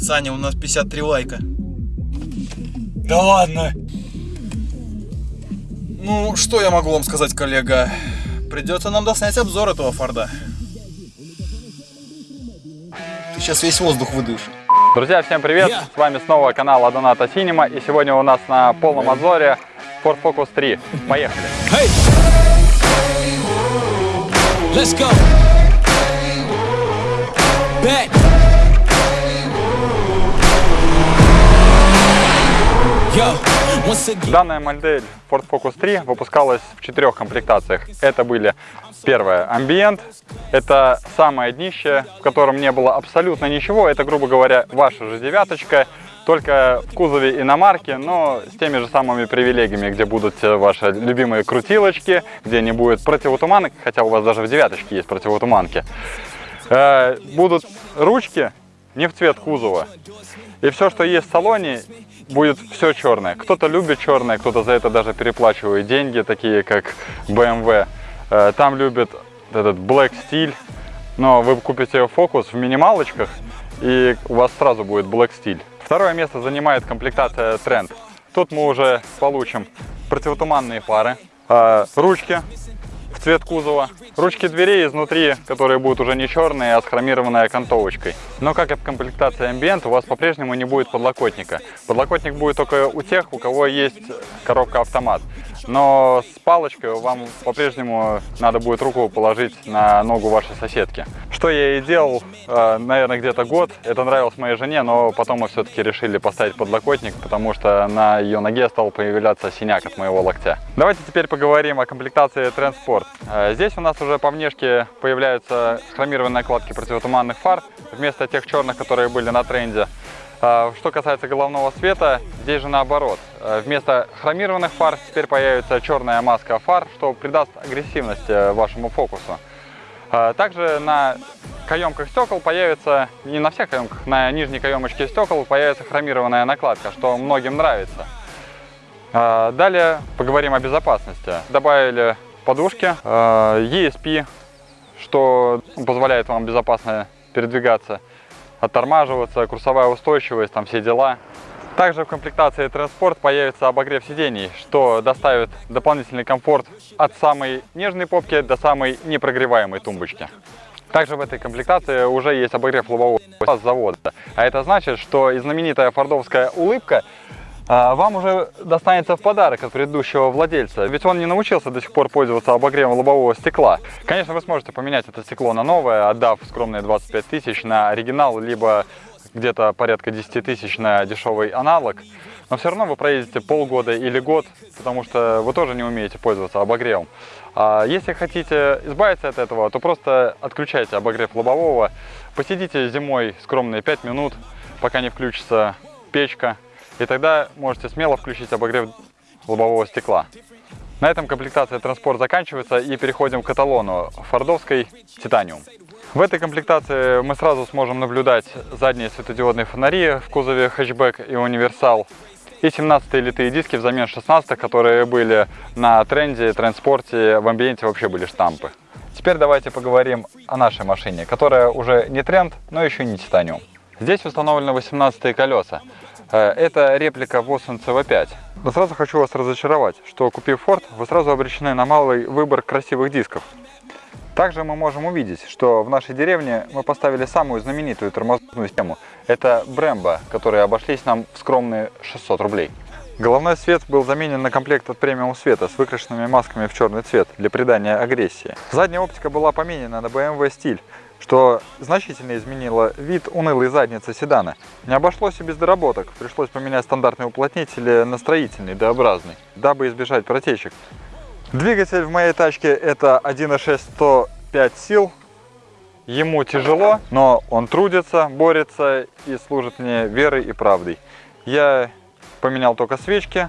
Саня, у нас 53 лайка. Да ладно. Ну, что я могу вам сказать, коллега? Придется нам доснять обзор этого Форда. Ты сейчас весь воздух выдышишь. Друзья, всем привет! С вами снова канал Адоната Синема. И сегодня у нас на полном обзоре Ford Focus 3. Поехали! Hey. Let's go. Back. Данная модель Ford Focus 3 выпускалась в четырех комплектациях. Это были первое Ambient, это самое днище, в котором не было абсолютно ничего. Это, грубо говоря, ваша же девяточка, только в кузове иномарки, но с теми же самыми привилегиями, где будут ваши любимые крутилочки, где не будет противотуманок, хотя у вас даже в девяточке есть противотуманки. Э, Будут ручки не в цвет кузова. И все, что есть в салоне, будет все черное. Кто-то любит черное, кто-то за это даже переплачивает деньги, такие как BMW. Э, Там любят этот Black стиль, но вы купите Focus в минималочках, и у вас сразу будет Black стиль. Второе место занимает комплектация Trend. Тут мы уже получим противотуманные фары, э, ручки цвет кузова, ручки дверей изнутри, которые будут уже не черные, а с хромированной окантовочкой. Но как и в комплектации Ambient, у вас по-прежнему не будет подлокотника. Подлокотник будет только у тех, у кого есть коробка автомат. Но с палочкой вам по-прежнему надо будет руку положить на ногу вашей соседки. Что я и делал, э, наверное, где-то год. Это нравилось моей жене, но потом мы все-таки решили поставить подлокотник, потому что на ее ноге стал появляться синяк от моего локтя. Давайте теперь поговорим о комплектации Transport. Э, Здесь у нас уже по внешке появляются хромированные накладки противотуманных фар, вместо тех черных, которые были на тренде. А, Что касается головного света, здесь же наоборот. Вместо хромированных фар теперь появится черная маска фар, что придаст агрессивность э, вашему фокусу. А, Также на каемках стекол появится, не на всех каемках, на нижней каемочке стекол появится хромированная накладка, что многим нравится. А, Далее поговорим о безопасности. Добавили подушки, э, ESP, что позволяет вам безопасно передвигаться, оттормаживаться, курсовая устойчивость, там все дела. Также в комплектации Транспорт появится обогрев сидений, что доставит дополнительный комфорт от самой нежной попки до самой непрогреваемой тумбочки. Также в этой комплектации уже есть обогрев лобового с завода. А это значит, что и знаменитая фордовская улыбка а, вам уже достанется в подарок от предыдущего владельца, ведь он не научился до сих пор пользоваться обогревом лобового стекла. Конечно, вы сможете поменять это стекло на новое, отдав скромные 25 тысяч на оригинал, либо где-то порядка 10 тысяч на дешевый аналог. Но все равно вы проедете полгода или год, потому что вы тоже не умеете пользоваться обогревом. А если хотите избавиться от этого, то просто отключайте обогрев лобового, посидите зимой скромные 5 минут, пока не включится печка, и тогда можете смело включить обогрев лобового стекла. На этом комплектация транспорт заканчивается и переходим к каталону фордовской Титаниум. В этой комплектации мы сразу сможем наблюдать задние светодиодные фонари в кузове хэтчбэк и универсал и 17 литые диски взамен 16 которые были на тренде, транспорте, в амбиенте вообще были штампы. Теперь давайте поговорим о нашей машине, которая уже не тренд, но еще не титаниум. Здесь установлены 18 колеса. Э, Это реплика Vossen CV5. Но сразу хочу вас разочаровать, что купив Ford, вы сразу обречены на малый выбор красивых дисков. Также мы можем увидеть, что в нашей деревне мы поставили самую знаменитую тормозную систему. Это Brembo, которые обошлись нам в скромные 600 рублей. Головной свет был заменен на комплект от премиум света с выкрашенными масками в черный цвет для придания агрессии. Задняя оптика была поменена на BMW стиль, что значительно изменило вид унылой задницы седана. Не обошлось и без доработок, пришлось поменять стандартные уплотнители на строительный, D-образный, дабы избежать протечек. Двигатель в моей тачке это 1.6 105 сил. Ему тяжело, но он трудится, борется и служит мне верой и правдой. Я поменял только свечки,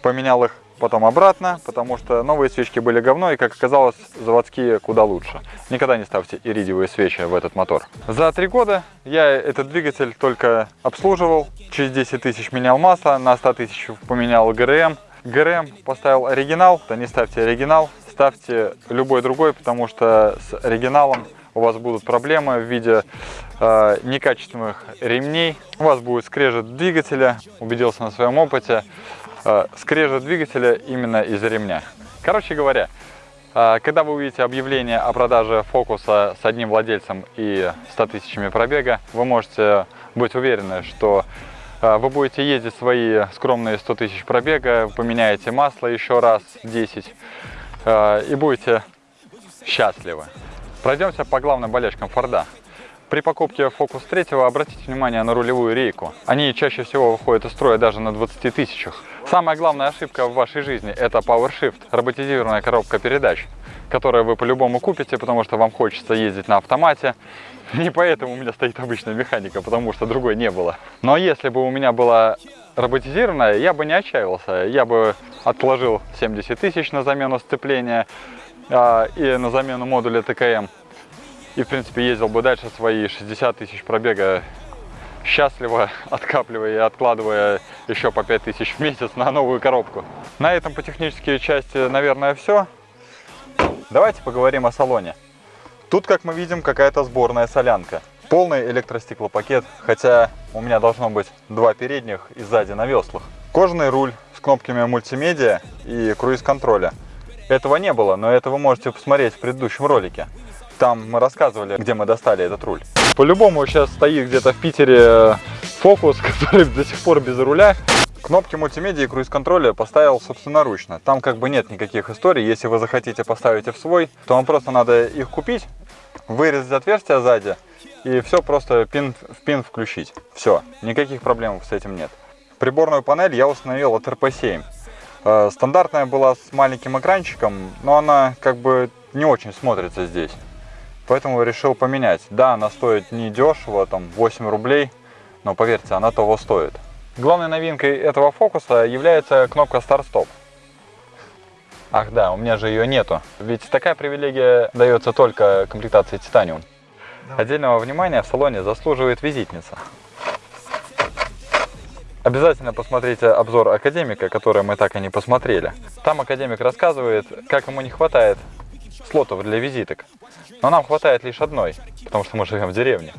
поменял их потом обратно, потому что новые свечки были говно, и, как оказалось, заводские куда лучше. Никогда не ставьте иридиевые свечи в этот мотор. За три года я этот двигатель только обслуживал, через 10 тысяч менял масло, на 100 тысяч поменял ГРМ. ГРМ поставил оригинал, то не ставьте оригинал, ставьте любой другой, потому что с оригиналом у вас будут проблемы в виде э, некачественных ремней, у вас будет скрежет двигателя, убедился на своем опыте, э, скрежет двигателя именно из-за ремня. Короче говоря, э, когда вы увидите объявление о продаже фокуса с одним владельцем и 100 тысячами пробега, вы можете быть уверены, что вы будете ездить свои скромные 100 тысяч пробега, поменяете масло еще раз 10 э, и будете счастливы. Пройдемся по главным болячкам Форда. При покупке Focus 3 обратите внимание на рулевую рейку. Они чаще всего выходят из строя даже на 20 тысячах. Самая главная ошибка в вашей жизни – это PowerShift, роботизированная коробка передач, которую вы по-любому купите, потому что вам хочется ездить на автомате. Не поэтому у меня стоит обычная механика, потому что другой не было. Но если бы у меня была роботизированная, я бы не отчаивался. Я бы отложил 70 тысяч на замену сцепления, а, и на замену модуля ТКМ. И, в принципе, ездил бы дальше свои 60 тысяч пробега счастливо, откапливая и откладывая еще по 5 тысяч в месяц на новую коробку. На этом по технической части, наверное, все. Давайте поговорим о салоне. Тут, как мы видим, какая-то сборная солянка. Полный электростеклопакет, хотя у меня должно быть два передних и сзади на веслах. Кожаный руль с кнопками мультимедиа и круиз-контроля. Этого не было, но это вы можете посмотреть в предыдущем ролике. Там мы рассказывали, где мы достали этот руль. По-любому сейчас стоит где-то в Питере э, фокус, который до сих пор без руля. Кнопки мультимедиа и круиз-контроля поставил собственноручно. Там как бы нет никаких историй. Если вы захотите поставить их в свой, то вам просто надо их купить, вырезать отверстие сзади и все просто пин в пин включить. Все, никаких проблем с этим нет. Приборную панель я установил от RP7. Э, стандартная была с маленьким экранчиком, но она как бы не очень смотрится здесь. Поэтому решил поменять. Да, она стоит не дешево, там 8 рублей, но поверьте, она того стоит. Главной новинкой этого фокуса является кнопка старт-стоп. Ах да, у меня же ее нету. Ведь такая привилегия дается только комплектации Титаниум. Отдельного внимания в салоне заслуживает визитница. Обязательно посмотрите обзор Академика, который мы так и не посмотрели. Там Академик рассказывает, как ему не хватает слотов для визиток. Но нам хватает лишь одной, потому что мы живем в деревне.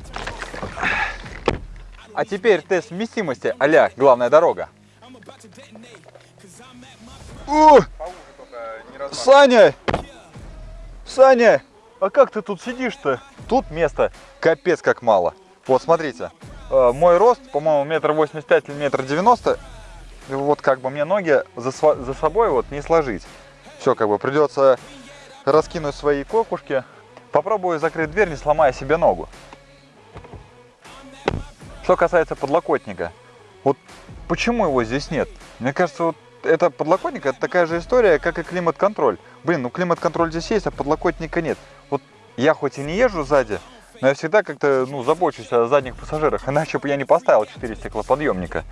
А теперь тест вместимости а главная дорога. О! Саня! Саня! А как ты тут сидишь-то? Тут места капец как мало. Вот, смотрите. Э, мой рост, по-моему, метр восемьдесят пять или метр девяносто. Вот как бы мне ноги за, за собой вот не сложить. Все, как бы придется раскинуть свои кокушки. Попробую закрыть дверь, не сломая себе ногу. Что касается подлокотника. Вот почему его здесь нет? Мне кажется, вот это подлокотник, это такая же история, как и климат-контроль. Блин, ну климат-контроль здесь есть, а подлокотника нет. Вот я хоть и не езжу сзади, но я всегда как-то ну, забочусь о задних пассажирах, иначе бы я не поставил 4 стеклоподъемника.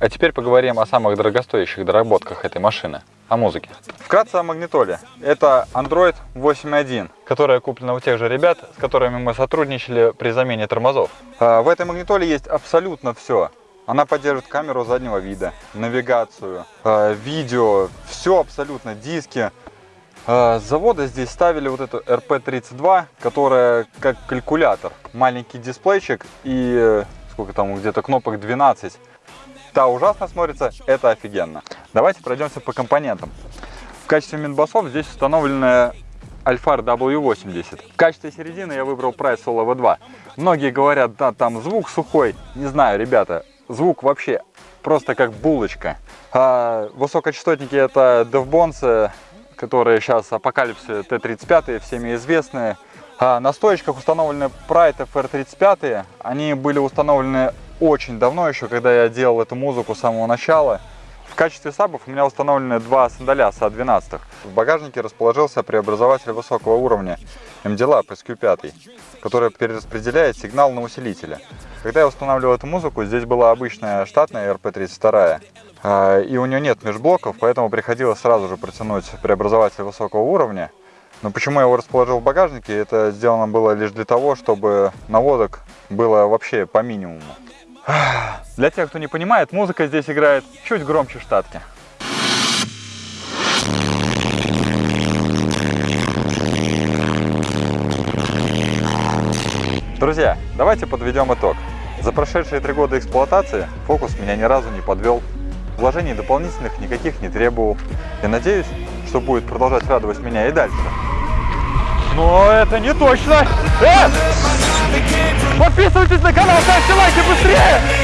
А теперь поговорим о самых дорогостоящих доработках этой машины, о музыке. Вкратце о магнитоле. Это Android 8.1, которая куплена у тех же ребят, с которыми мы сотрудничали при замене тормозов. А, в этой магнитоле есть абсолютно все. Она поддерживает камеру заднего вида, навигацию, а, видео, все абсолютно, диски, с завода здесь ставили вот эту RP32, которая как калькулятор. Маленький дисплейчик и э, сколько там, где-то кнопок 12. Та ужасно смотрится, это офигенно. Давайте пройдемся по компонентам. В качестве минбасов здесь установленная Alphar W80. В качестве середины я выбрал Price Solo V2. Многие говорят, да, там звук сухой. Не знаю, ребята, звук вообще просто как булочка. А высокочастотники это DevBones которые сейчас Апокалипсы Т-35, всеми известные. А на стоечках установлены Pride FR35. Они были установлены очень давно еще, когда я делал эту музыку с самого начала. Качестве сабов у меня установлены два сандаля СА-12. В багажнике расположился преобразователь высокого уровня MD-Lab SQ5, который перераспределяет сигнал на усилителя. Когда я устанавливал эту музыку, здесь была обычная штатная RP32. А, и у нее нет межблоков, поэтому приходилось сразу же протянуть преобразователь высокого уровня. Но почему я его расположил в багажнике, это сделано было лишь для того, чтобы наводок было вообще по минимуму. Для тех, кто не понимает, музыка здесь играет чуть громче штатки. Друзья, давайте подведем итог. За прошедшие три года эксплуатации фокус меня ни разу не подвел. Вложений дополнительных никаких не требовал. И надеюсь, что будет продолжать радовать меня и дальше. Но это не точно! Э! Подписывайтесь на канал, ставьте лайки быстрее!